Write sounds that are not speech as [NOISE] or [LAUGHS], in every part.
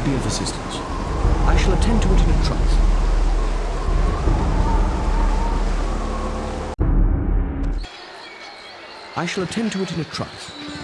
I be of assistance? I shall attend to it in a trice. I shall attend to it in a trice.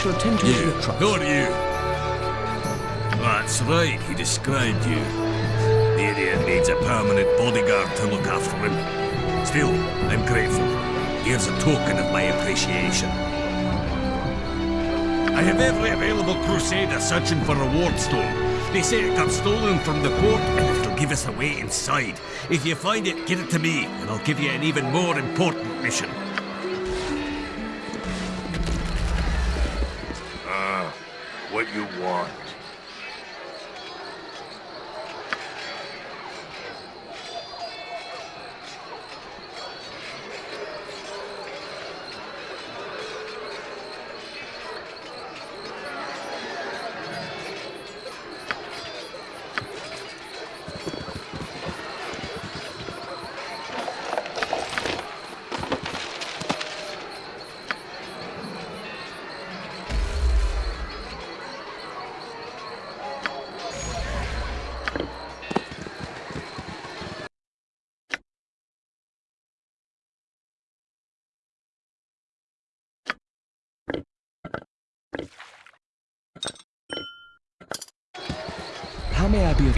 Shall attend to You, trice. who are you? That's right, he described you. The idiot needs a permanent bodyguard to look after him. Still, I'm grateful. Here's a token of my appreciation. I have every available crusader searching for a ward stone. They say it got stolen from the port and it'll give us a way inside. If you find it, get it to me, and I'll give you an even more important mission.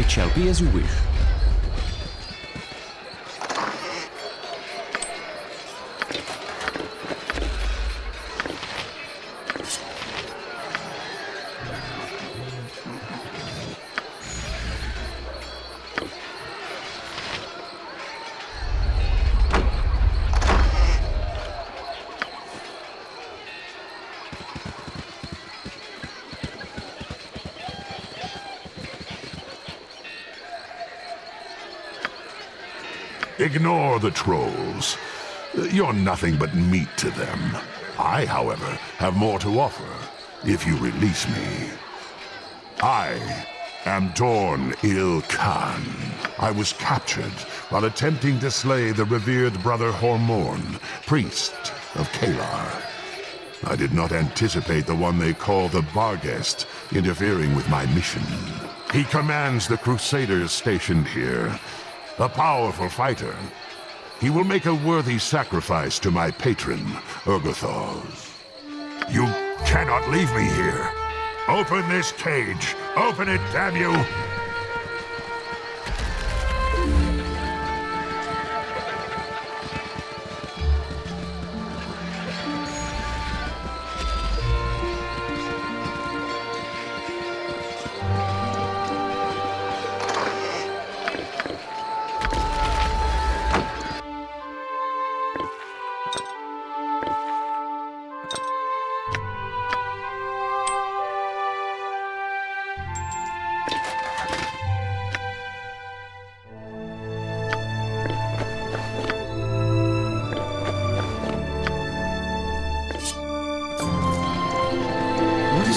It shall be as you wish. Ignore the trolls. You're nothing but meat to them. I, however, have more to offer, if you release me. I am Dorn Il Khan. I was captured while attempting to slay the revered brother Hormorn, priest of Caelar. I did not anticipate the one they call the Barghest interfering with my mission. He commands the Crusaders stationed here, a powerful fighter. He will make a worthy sacrifice to my patron, Urgothal. You cannot leave me here. Open this cage. Open it, damn you!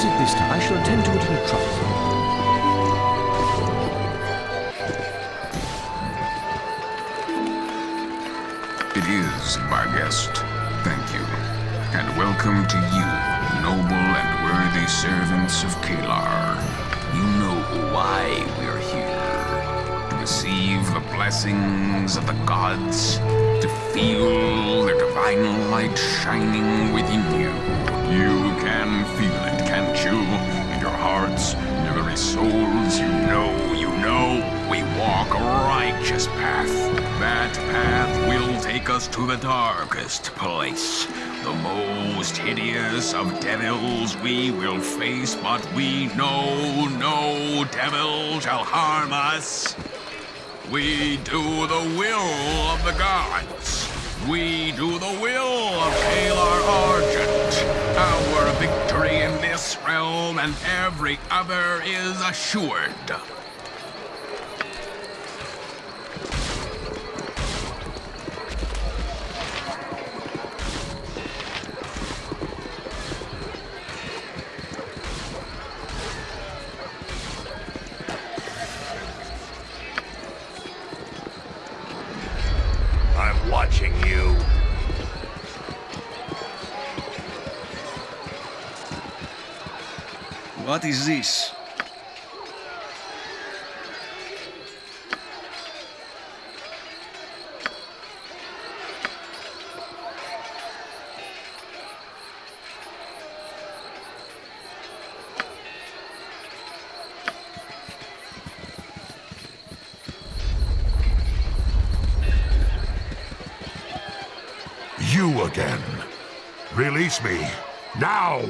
It this time. I shall attend to it in trice. It is, my guest. Thank you. And welcome to you, noble and worthy servants of Caelar. You know why we're here. To receive the blessings of the gods. To feel their divine light shining within you. You can feel it, you? In your hearts, in your very souls, you know, you know, we walk a righteous path. That path will take us to the darkest place. The most hideous of devils we will face, but we know no devil shall harm us. We do the will of the gods. We do the will of Caelar Argent. Our victory this realm and every other is assured. Is this? You again. Release me. Now!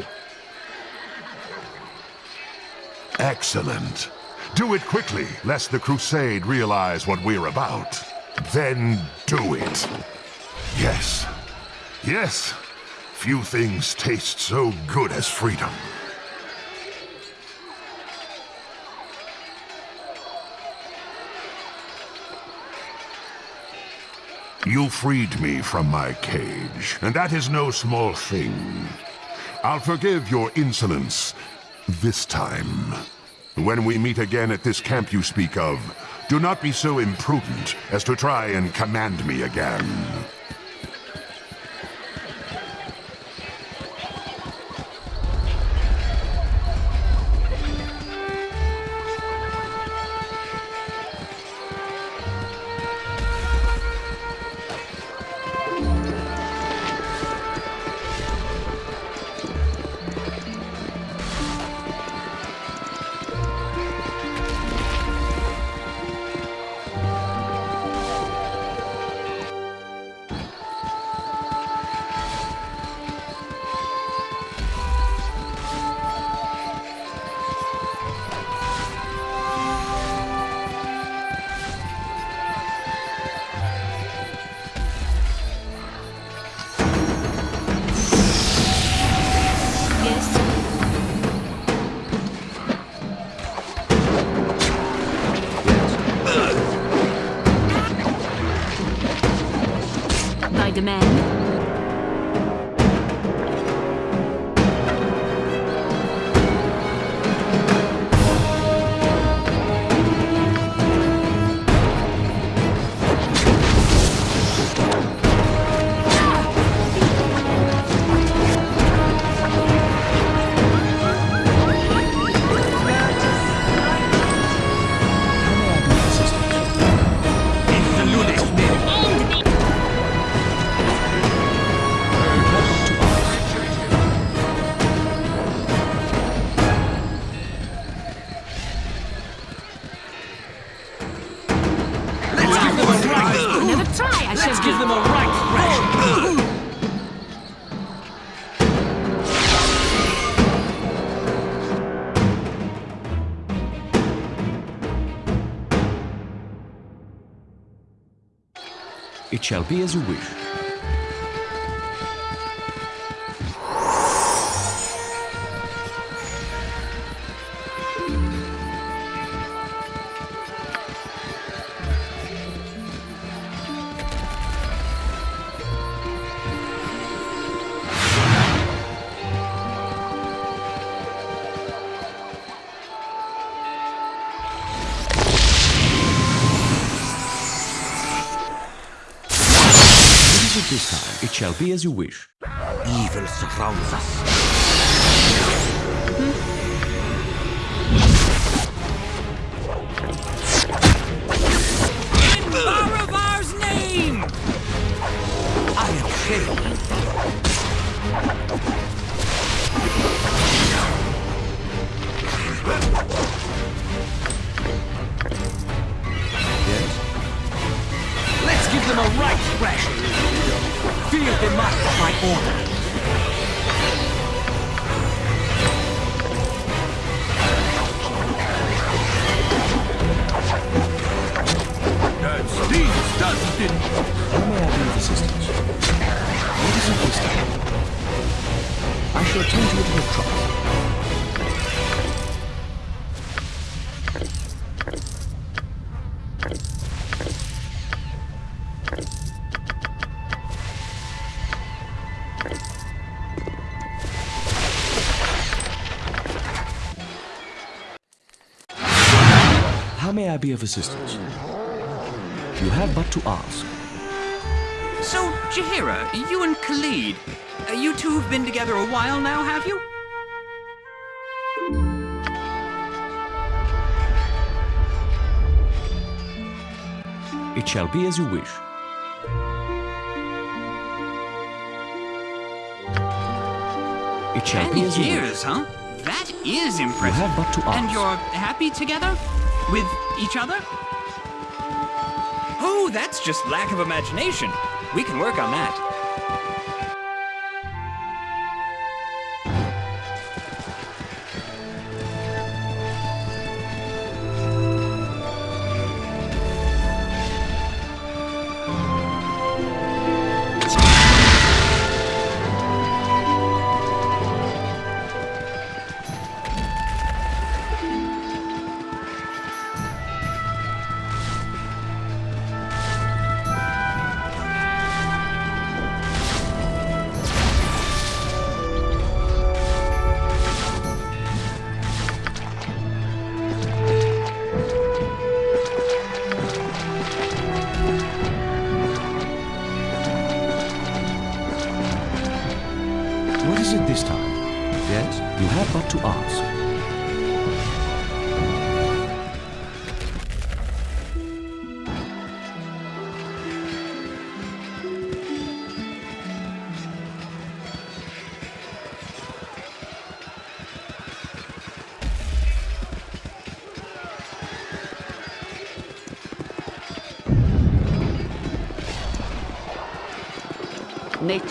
Excellent. Do it quickly, lest the Crusade realize what we're about. Then do it. Yes. Yes. Few things taste so good as freedom. You freed me from my cage, and that is no small thing. I'll forgive your insolence this time. When we meet again at this camp you speak of, do not be so imprudent as to try and command me again. Be as you wish. Be as you wish. Evil surrounds us. In Baravar's name! I am Shale. Yes? Let's give them a right thrashing. Feel the mark of my order. That stings, doesn't I assistance? What is it this time? I shall attend to it in a of assistance? You have but to ask. So, Jahira, you and Khalid, uh, you two have been together a while now, have you? It shall be as you wish. It shall Ten be as you wish. years, huh? That is impressive. You have but to ask. And you're happy together? With each other? Oh, that's just lack of imagination. We can work on that.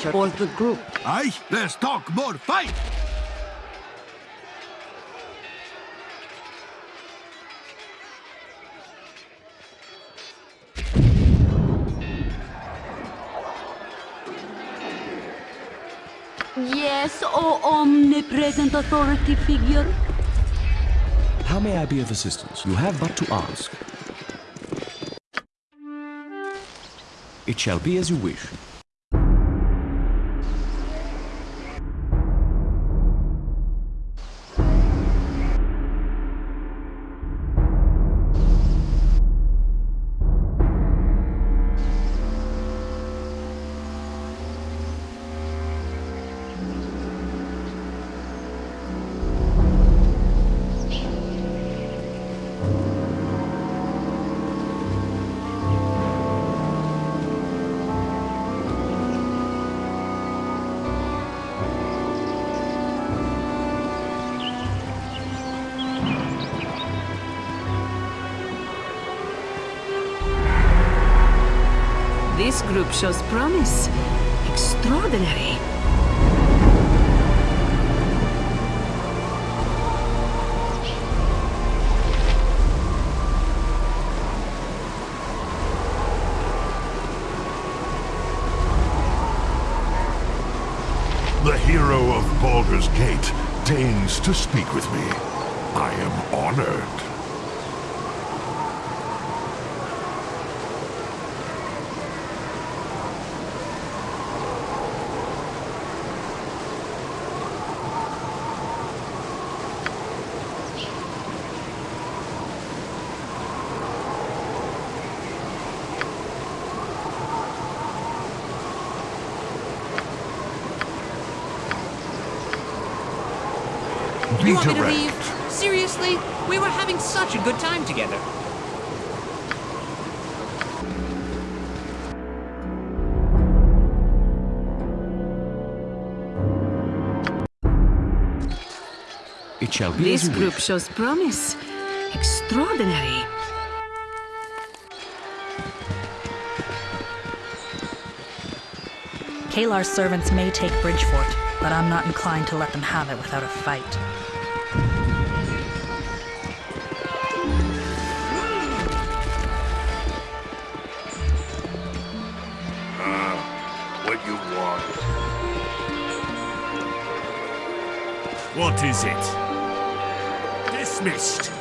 Nature for the group. Aye, let's talk more fight. Yes, O omnipresent authority figure. How may I be of assistance? You have but to ask. It shall be as you wish. This group shows promise. Extraordinary. The hero of Baldur's Gate deigns to speak with me. I am honored. You want me to leave? Seriously? We were having such a good time together. It shall be This group wish. shows promise. Extraordinary. Caelar's servants may take Bridgefort, but I'm not inclined to let them have it without a fight. What is it? Dismissed.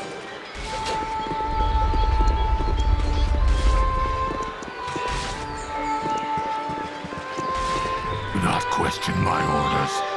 Do not question my orders.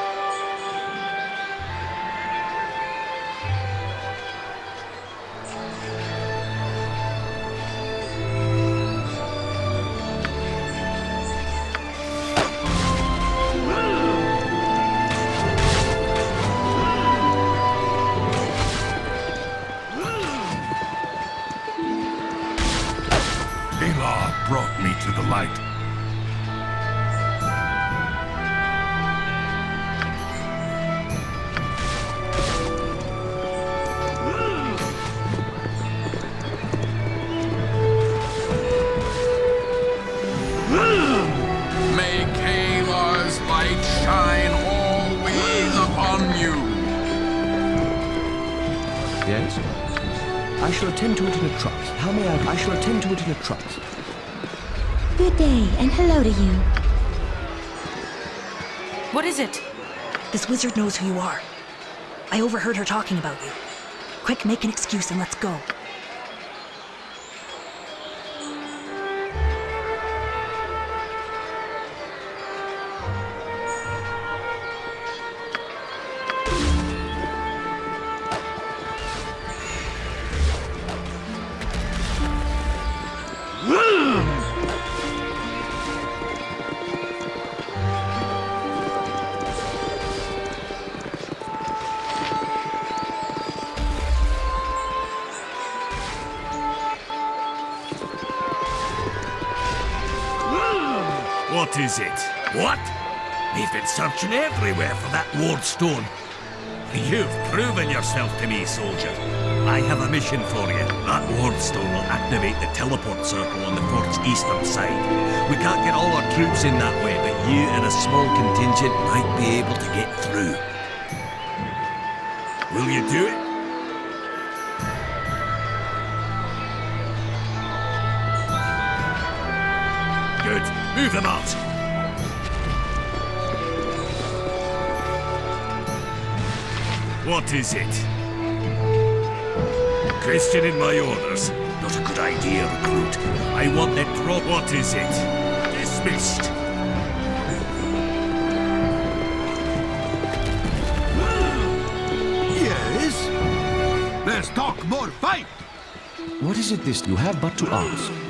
This wizard knows who you are. I overheard her talking about you. Quick, make an excuse and let's go. What is it? What? We've been searching everywhere for that ward stone. You've proven yourself to me, soldier. I have a mission for you. That ward stone will activate the teleport circle on the fort's eastern side. We can't get all our troops in that way, but you and a small contingent might be able to get through. Will you do it? Move them out. What is it? Questioning my orders. Not a good idea, recruit. I want that drop. What is it? Dismissed. Yes? Let's talk more fight! What is it this you have but to ask?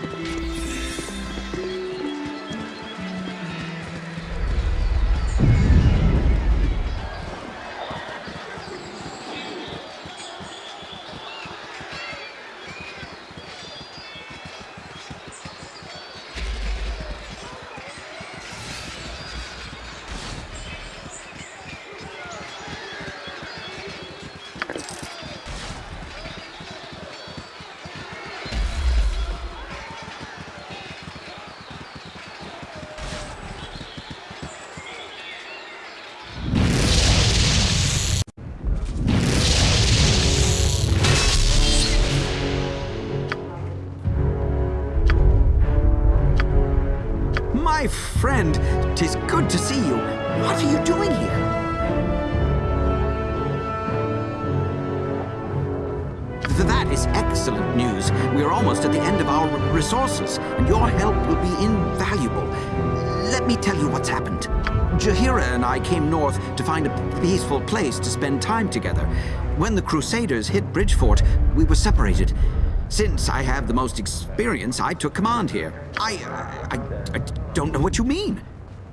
Excellent news. We are almost at the end of our resources, and your help will be invaluable. Let me tell you what's happened. Jahira and I came north to find a peaceful place to spend time together. When the Crusaders hit Bridgefort, we were separated. Since I have the most experience, I took command here. I, uh, I, I don't know what you mean.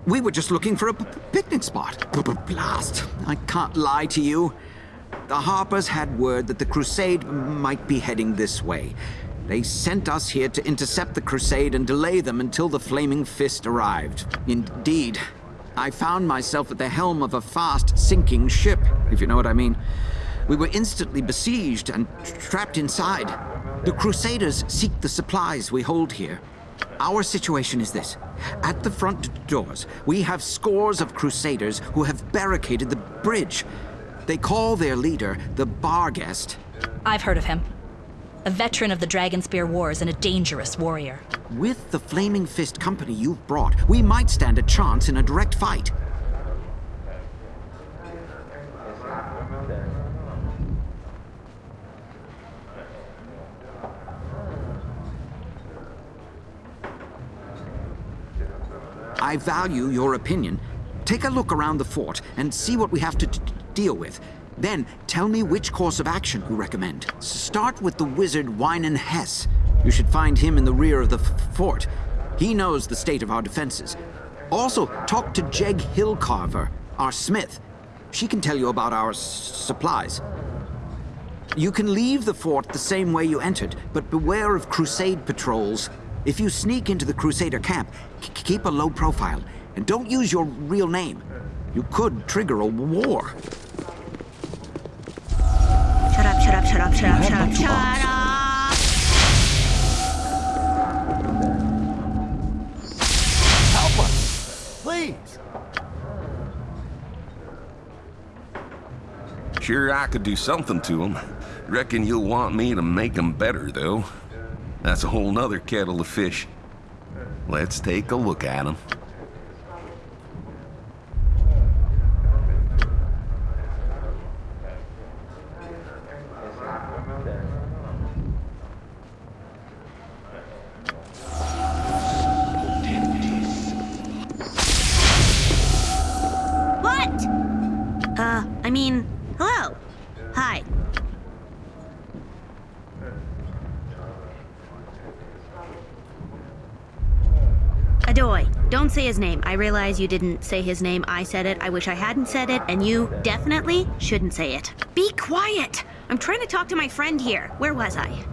We were just looking for a picnic spot. B- b- Blast. I can't lie to you. The Harpers had word that the Crusade might be heading this way. They sent us here to intercept the Crusade and delay them until the Flaming Fist arrived. Indeed, I found myself at the helm of a fast sinking ship, if you know what I mean. We were instantly besieged and trapped inside. The Crusaders seek the supplies we hold here. Our situation is this. At the front doors, we have scores of Crusaders who have barricaded the bridge. They call their leader the Barghest. I've heard of him. A veteran of the Dragonspear Wars and a dangerous warrior. With the Flaming Fist company you've brought, we might stand a chance in a direct fight. I value your opinion. Take a look around the fort and see what we have to deal with. Then, tell me which course of action you recommend. Start with the wizard Wynan Hess. You should find him in the rear of the fort. He knows the state of our defenses. Also, talk to Jeg Hillcarver, our smith. She can tell you about our supplies. You can leave the fort the same way you entered, but beware of crusade patrols. If you sneak into the crusader camp, keep a low profile, and don't use your real name. You could trigger a war. Shut up, shut up, shut up, shut up, shut up, shut up! Help us! Please! Sure, I could do something to them. Reckon you'll want me to make them better, though. That's a whole nother kettle of fish. Let's take a look at them. I realize you didn't say his name. I said it. I wish I hadn't said it, and you definitely shouldn't say it. Be quiet! I'm trying to talk to my friend here. Where was I?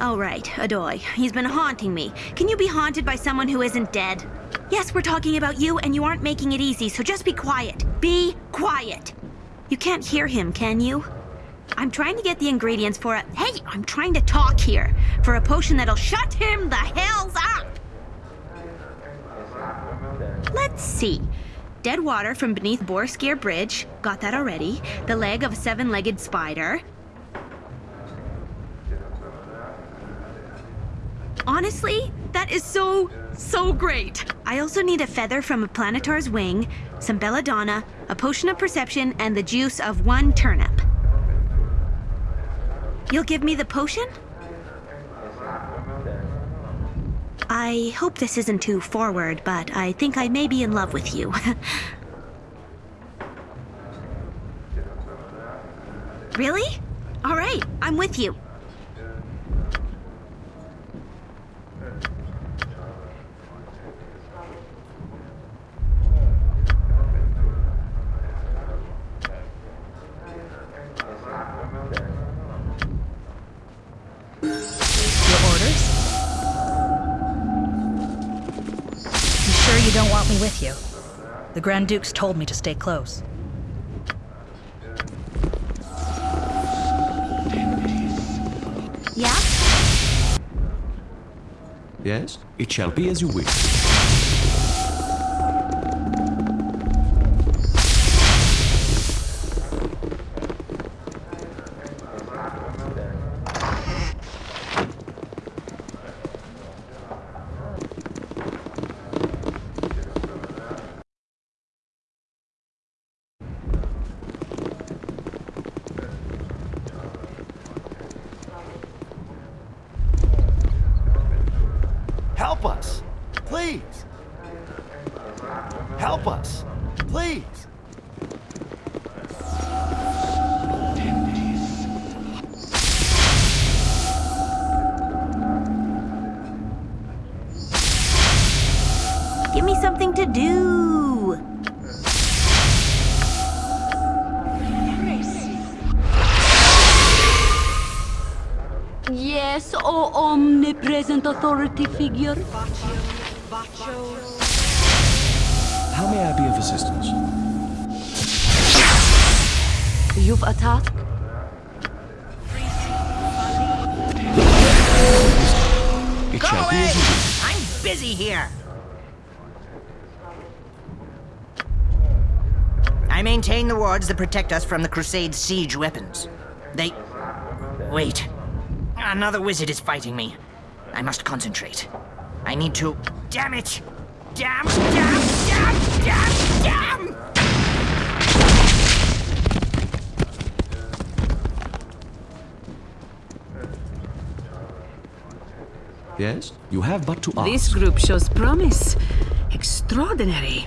Oh, right, Adoy. He's been haunting me. Can you be haunted by someone who isn't dead? Yes, we're talking about you, and you aren't making it easy, so just be quiet. Be quiet! You can't hear him, can you? I'm trying to get the ingredients for a- Hey, I'm trying to talk here. For a potion that'll shut him the hells up! Let's see. Dead water from beneath Boareskyr Bridge. Got that already. The leg of a seven-legged spider. Honestly, that is so, so great. I also need a feather from a planetar's wing, some belladonna, a potion of perception, and the juice of one turnip. You'll give me the potion? I hope this isn't too forward, but I think I may be in love with you. [LAUGHS] really? All right, I'm with you. Grand Dukes told me to stay close. Yeah? Yes, it shall be as you wish. Yes, O omnipresent authority figure. How may I be of assistance? You've attacked? It Go shall away! as. I'm busy here. I maintain the wards that protect us from the Crusade's siege weapons. They... Wait. Another wizard is fighting me. I must concentrate. I need to... Damn it! Damn, damn, damn, damn, damn! Yes? You have but to ask. This group shows promise. Extraordinary.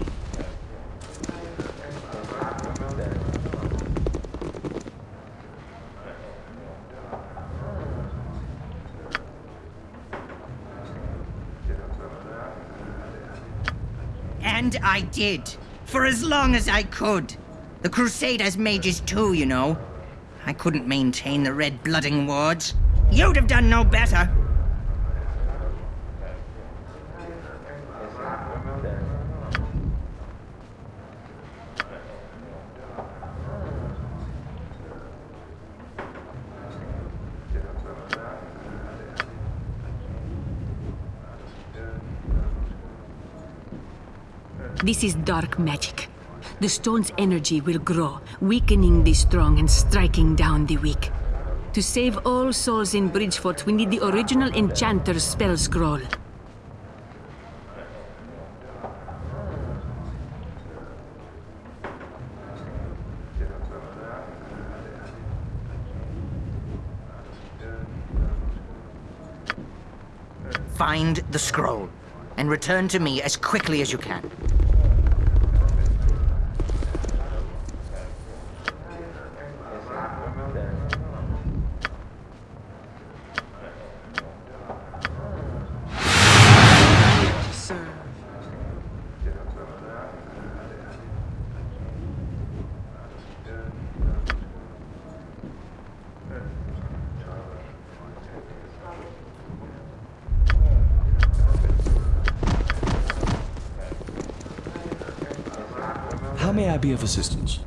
And I did. For as long as I could. The Crusade has mages too, you know. I couldn't maintain the red blooding wards. You'd have done no better. This is dark magic. The stone's energy will grow, weakening the strong and striking down the weak. To save all souls in Bridgefort, we need the original Enchanter's spell scroll. Find the scroll, and return to me as quickly as you can. How may I be of assistance?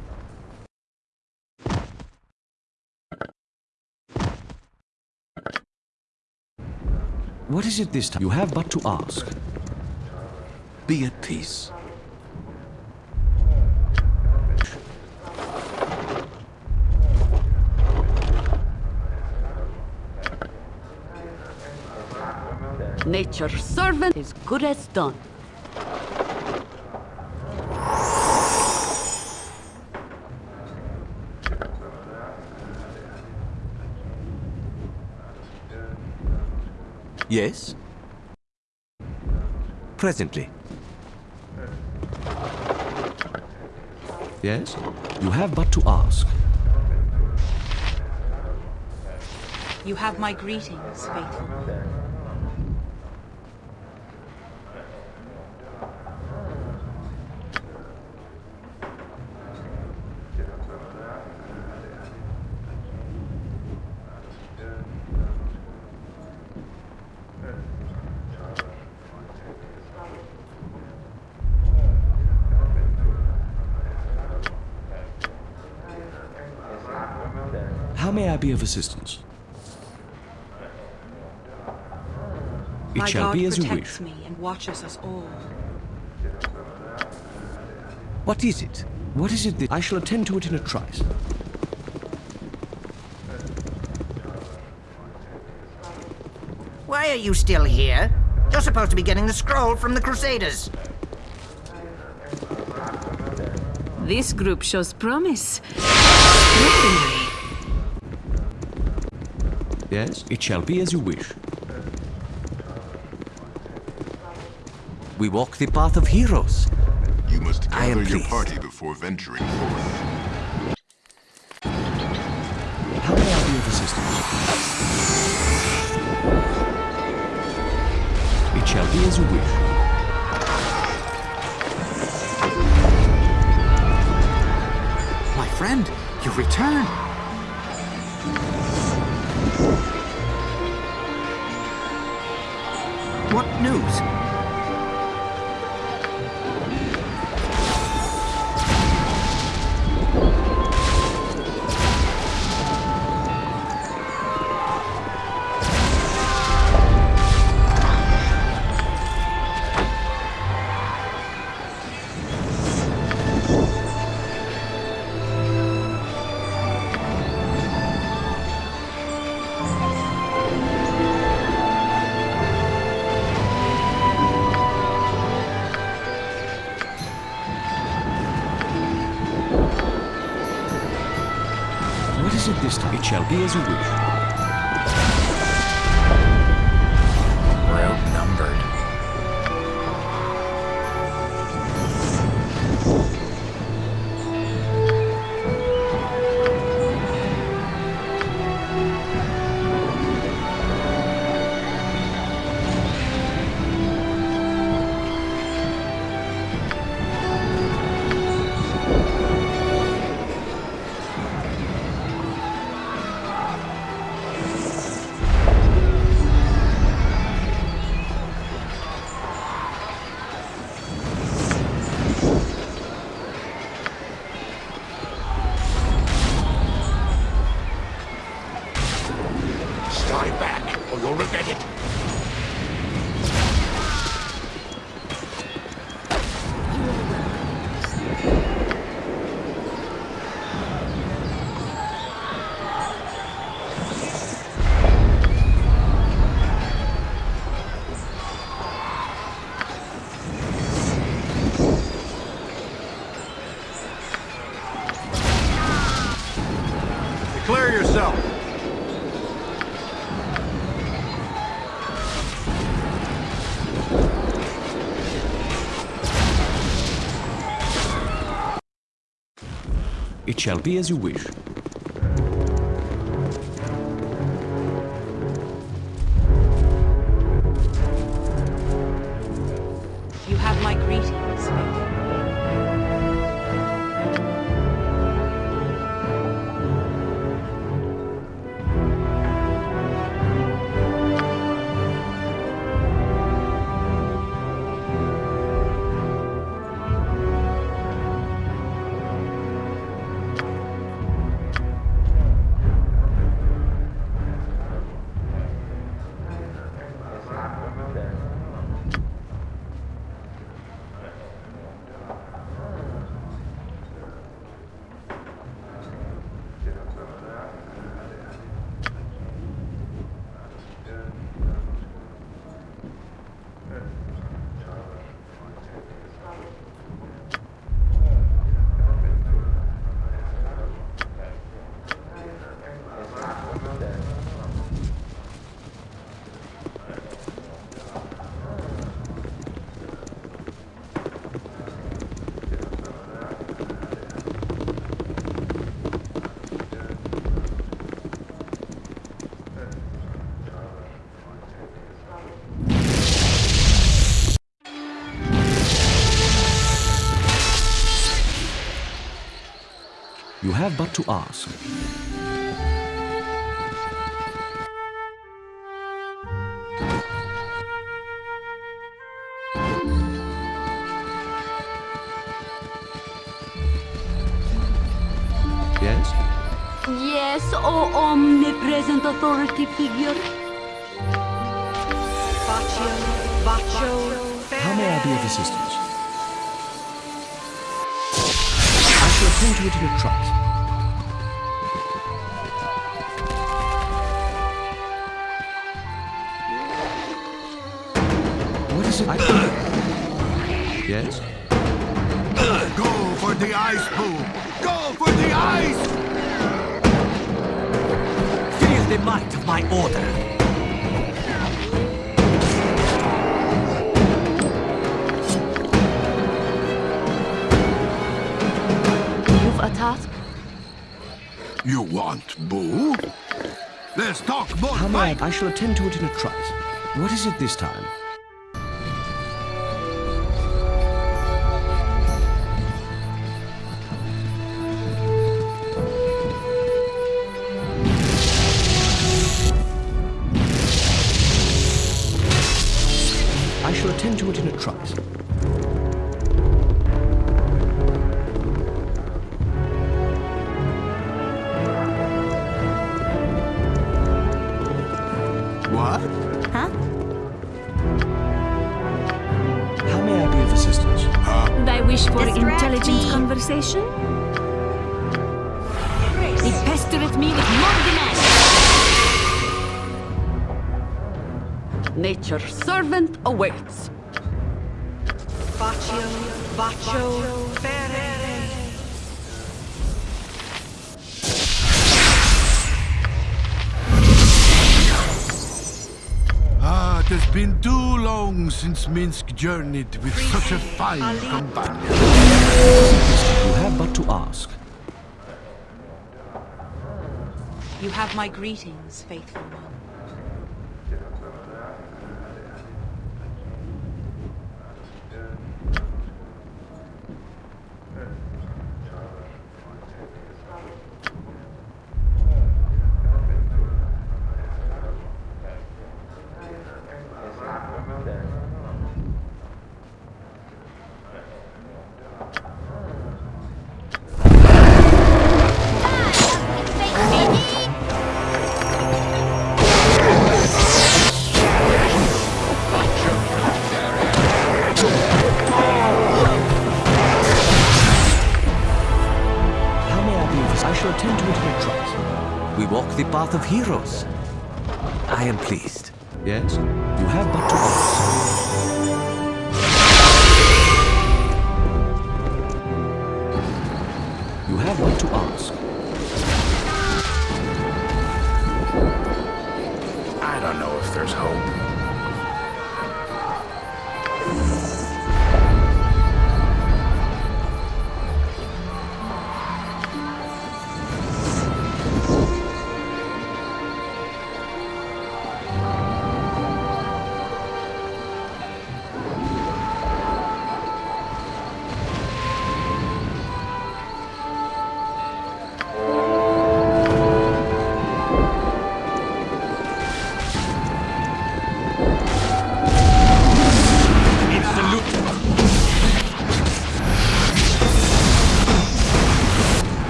What is it this time? You have but to ask. Be at peace. Nature's servant is good as done. Yes? Presently. Yes? You have but to ask. You have my greetings, faithful. May I be of assistance? It my shall God be as you wish. me and watches us all. What is it? What is it that I shall attend to it in a trice? Why are you still here? You're supposed to be getting the scroll from the Crusaders. This group shows promise. Extraordinary. Yes? It shall be as you wish. We walk the path of heroes. You must I am gather your pleased. party before venturing forth. How may I be of assistance? It shall be as you wish. My friend, you return. Shall be. Shall be as you wish. You have but to ask. Yes? Yes, oh omnipresent authority figure. Baccio, Baccio, How may I be of assistance? Is it? I... yes? Go for the ice pool! Go for the ice! Feel the might of my order. You've a task? You want boo? Let's talk more How may I... fight! I shall attend to it in a trice. What is it this time? since Minsc journeyed with Free such a fine companion. You have but to ask. You have my greetings, faithful one. of heroes.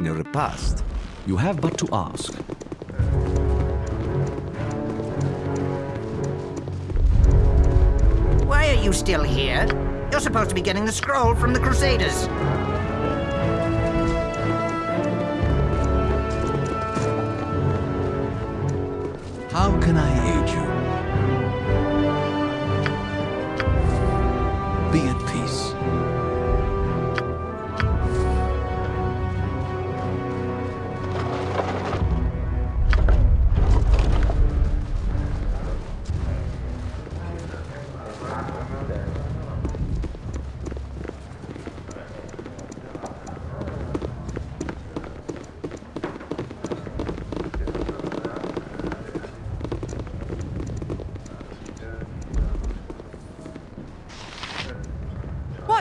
In a repast, you have but to ask. Why are you still here? You're supposed to be getting the scroll from the Crusaders. How can I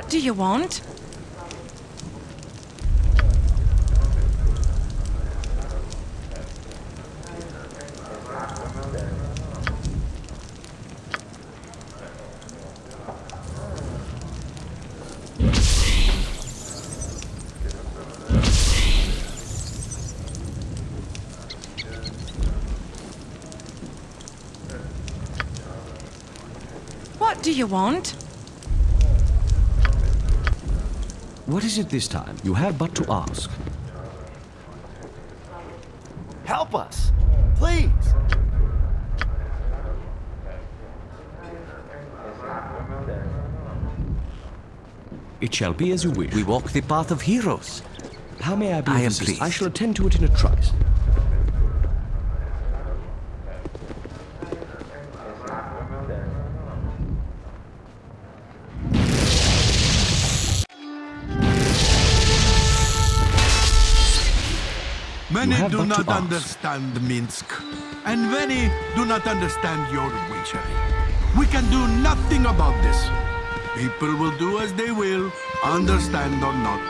do you want? What do you want? What is it this time? You have but to ask. Help us! Please! It shall be as you wish. We walk the path of heroes. How may I be I am pleased. I shall attend to it in a trice. Have do but to not ask. understand Minsc, and many do not understand your witchery. We can do nothing about this. People will do as they will, understand or not.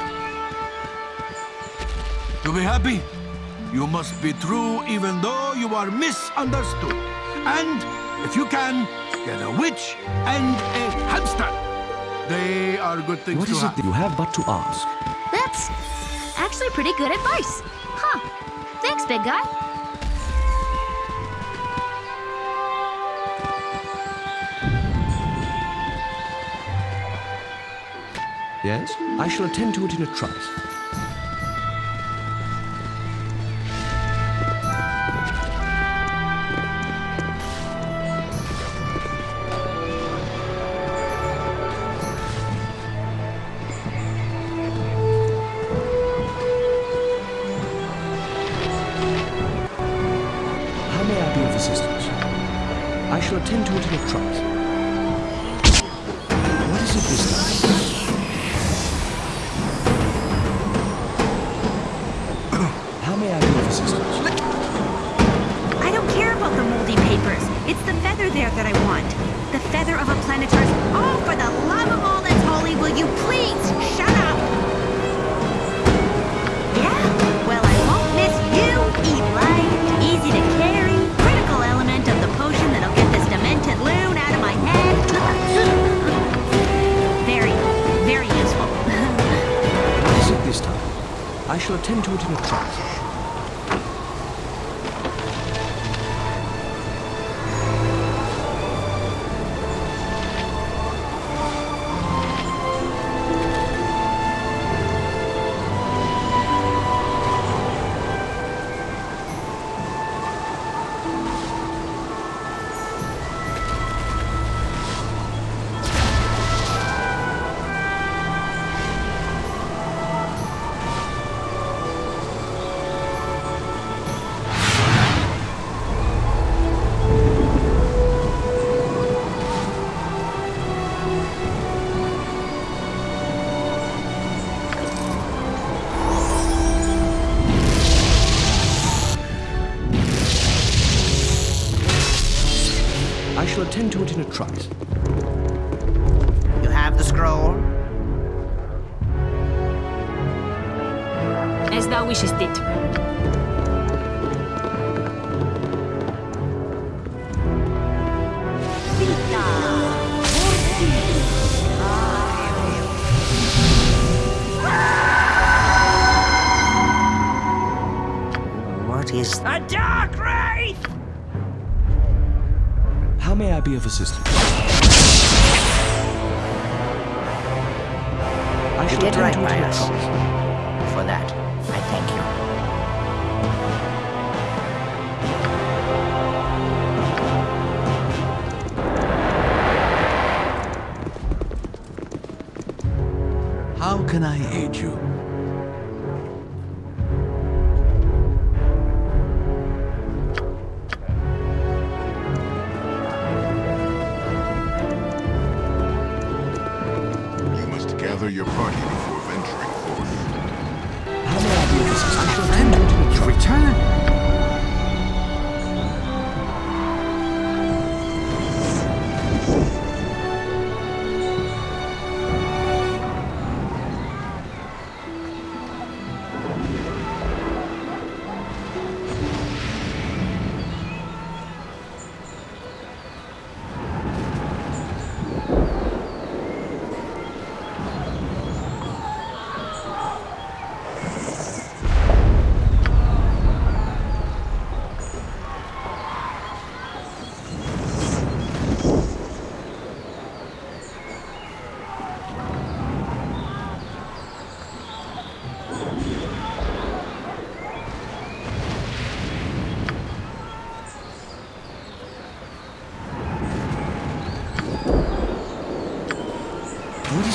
To be happy, you must be true even though you are misunderstood. And, if you can, get a witch and a hamster. They are good things What to is have. it that you have but to ask? That's actually pretty good advice. Huh. Thanks, big guy. Yes? I shall attend to it in a trice. Shall attend to it in a trice. You have the scroll? As thou wishest it.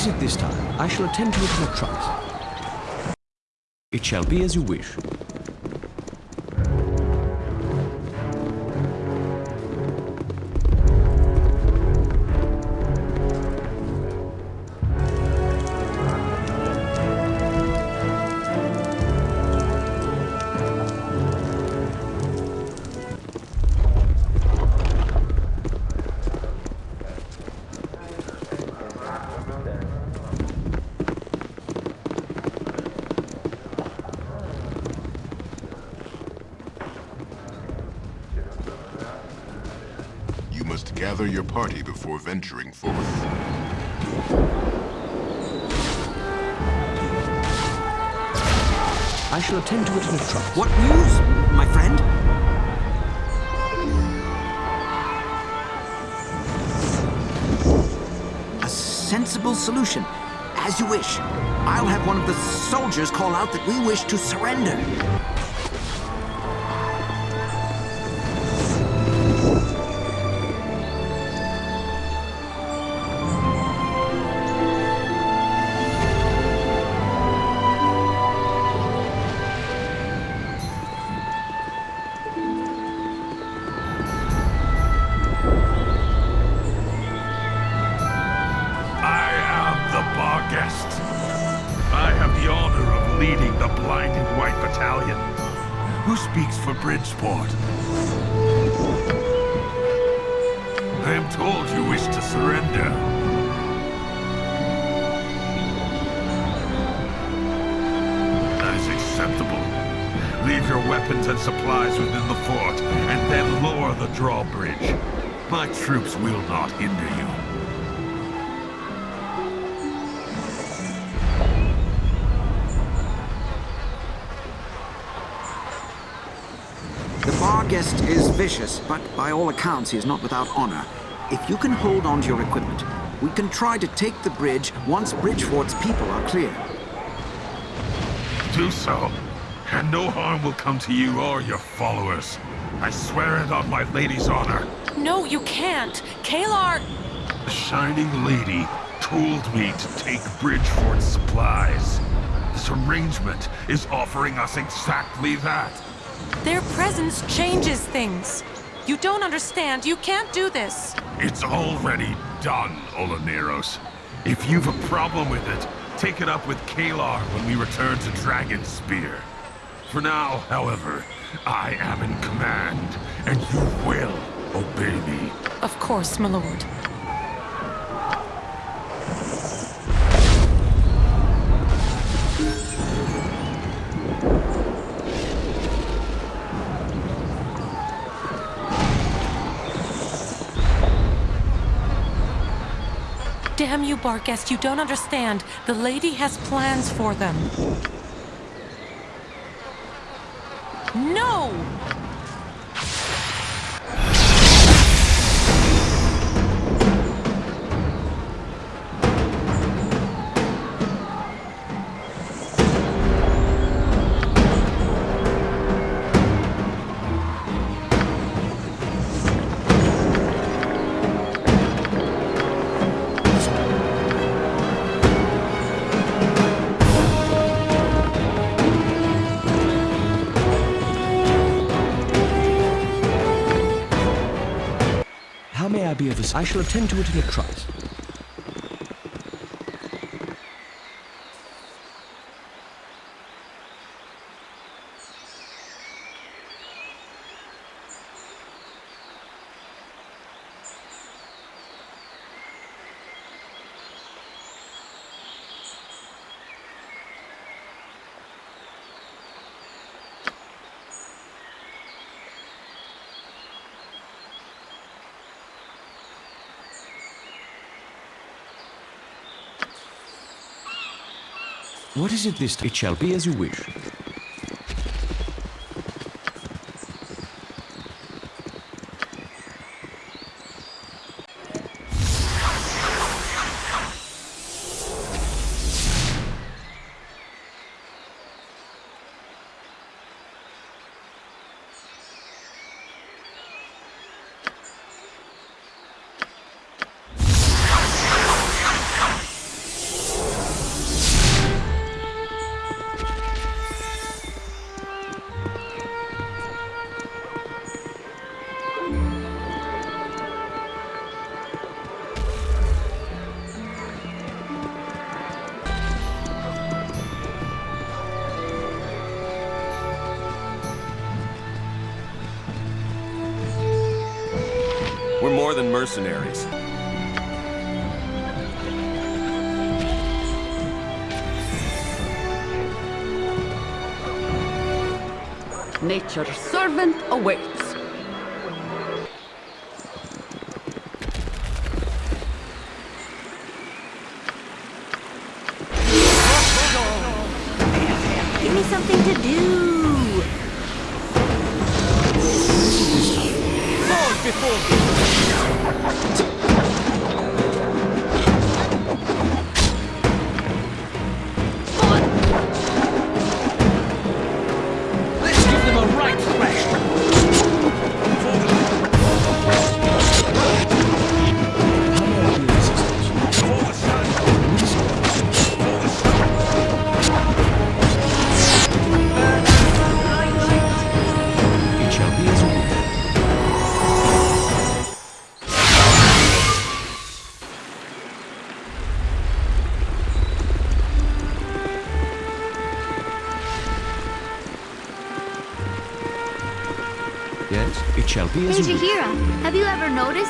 It this time? I shall attend to it in a. It shall be as you wish. Before venturing forth. I shall attend to it in a trice. What news, my friend? A sensible solution. As you wish. I'll have one of the soldiers call out that we wish to surrender. Weapons and supplies within the fort, and then lower the drawbridge. My troops will not hinder you. The Barghest is vicious, but by all accounts he is not without honor. If you can hold on to your equipment, we can try to take the bridge once Bridgefort's people are clear. Do so, and no harm will come to you or your followers. I swear it on my lady's honor. No, you can't. Caelar... The Shining Lady told me to take Bridgefort's supplies. This arrangement is offering us exactly that. Their presence changes things. You don't understand. You can't do this. It's already done, Olaneros. If you've a problem with it, take it up with Caelar when we return to Dragonspear. For now, however, I am in command, and you will obey me. Of course, my lord. Damn you, Barghest, you don't understand. The lady has plans for them. No! I shall attend to it in a trice. What is it this time? It shall be as you wish. Mercenaries. Nature's servant awaits.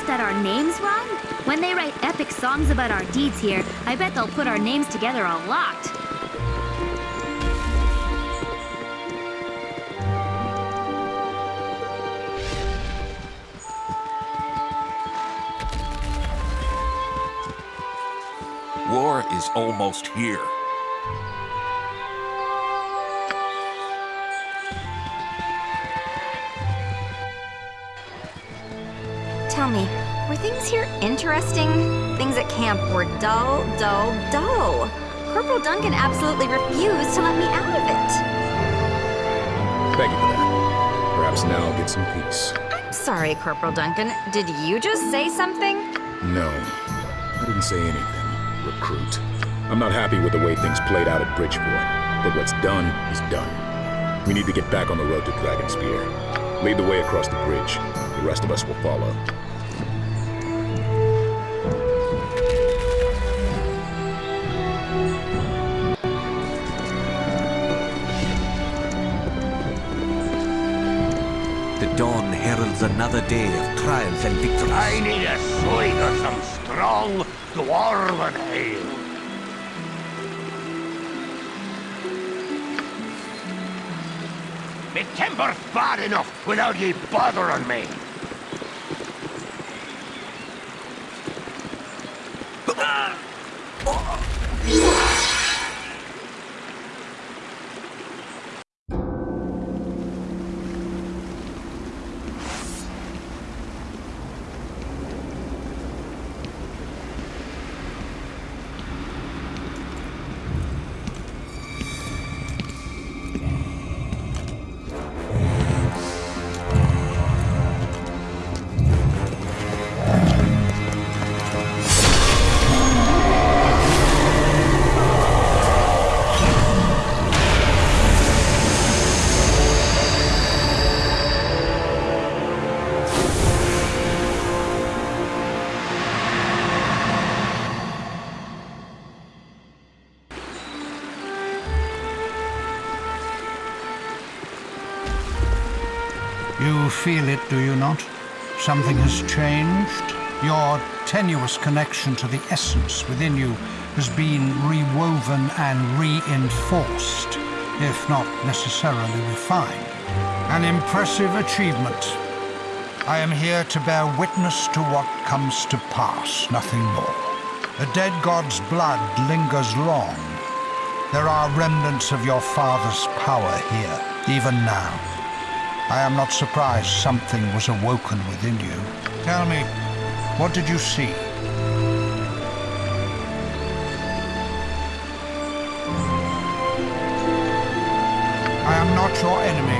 That our name's wrong? When they write epic songs about our deeds here, I bet they'll put our names together a lot. War is almost here. Tell me, were things here interesting? Things at camp were dull, dull, dull. Corporal Duncan absolutely refused to let me out of it. Thank you for that. Perhaps now I'll get some peace. I'm sorry, Corporal Duncan. Did you just say something? No, I didn't say anything. Recruit. I'm not happy with the way things played out at Bridgefort, but what's done is done. We need to get back on the road to Dragonspear. Lead the way across the bridge. The rest of us will follow. Another day of trials and victories. I need a swig of some strong dwarven ale. Me timber's bad enough without ye bothering me. Something has changed. Your tenuous connection to the essence within you has been rewoven and reinforced, if not necessarily refined. An impressive achievement. I am here to bear witness to what comes to pass, nothing more. The dead god's blood lingers long. There are remnants of your father's power here, even now. I am not surprised something was awoken within you. Tell me, what did you see? I am not your enemy.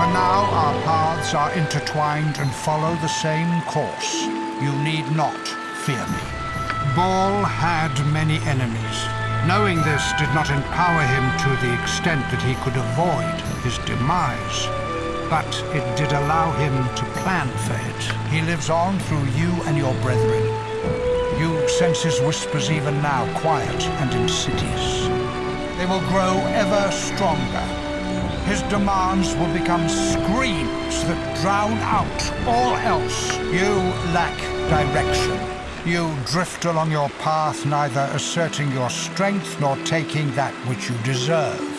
For now, our paths are intertwined and follow the same course. You need not fear me. Baal had many enemies. Knowing this did not empower him to the extent that he could avoid his demise. But it did allow him to plan for it. He lives on through you and your brethren. You sense his whispers even now, quiet and insidious. They will grow ever stronger. his demands will become screams that drown out all else. You lack direction. You drift along your path, neither asserting your strength nor taking that which you deserve.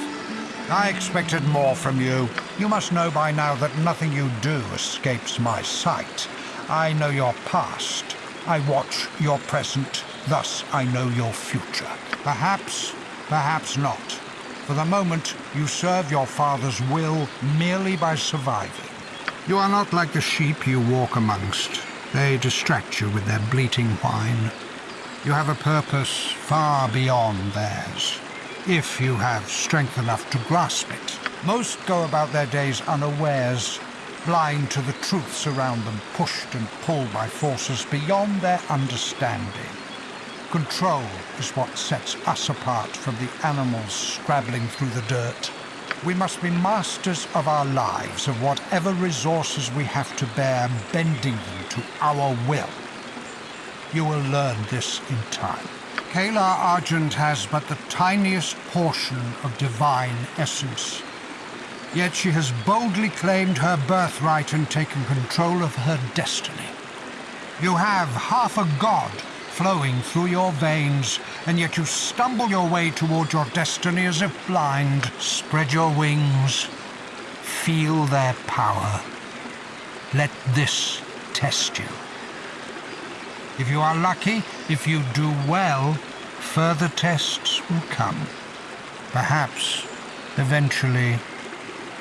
I expected more from you. You must know by now that nothing you do escapes my sight. I know your past. I watch your present. Thus, I know your future. Perhaps, perhaps not. For the moment, you serve your father's will merely by surviving. You are not like the sheep you walk amongst. They distract you with their bleating whine. You have a purpose far beyond theirs, if you have strength enough to grasp it. Most go about their days unawares, blind to the truths around them, pushed and pulled by forces beyond their understanding. Control is what sets us apart from the animals scrabbling through the dirt. We must be masters of our lives, of whatever resources we have to bear, bending them to our will. You will learn this in time. Caelar Argent has but the tiniest portion of divine essence. Yet she has boldly claimed her birthright and taken control of her destiny. You have half a god flowing through your veins, and yet you stumble your way toward your destiny as if blind. Spread your wings. Feel their power. Let this test you. If you are lucky, if you do well, further tests will come. Perhaps, eventually,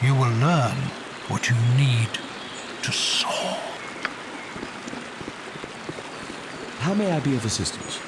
you will learn what you need to soar. How may I be of assistance?